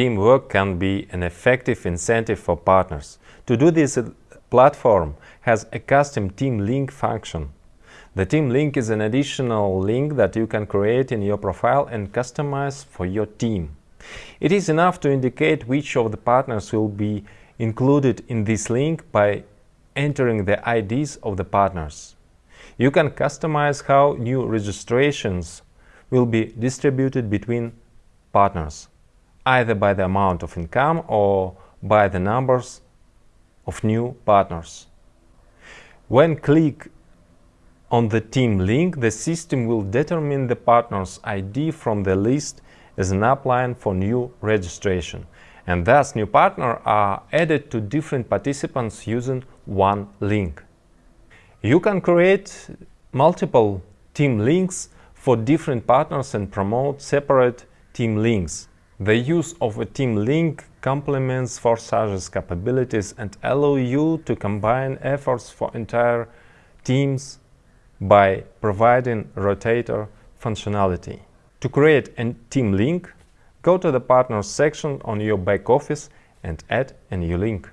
teamwork can be an effective incentive for partners. To do this, a platform has a custom team link function. The team link is an additional link that you can create in your profile and customize for your team. It is enough to indicate which of the partners will be included in this link by entering the IDs of the partners. You can customize how new registrations will be distributed between partners, either by the amount of income or by the numbers of new partners. When click on the team link, the system will determine the partner's ID from the list as an upline for new registration. And thus new partners are added to different participants using one link. You can create multiple team links for different partners and promote separate team links. The use of a team link complements Forsage's capabilities and allow you to combine efforts for entire teams by providing rotator functionality. To create a team link, go to the Partners section on your back office and add a new link.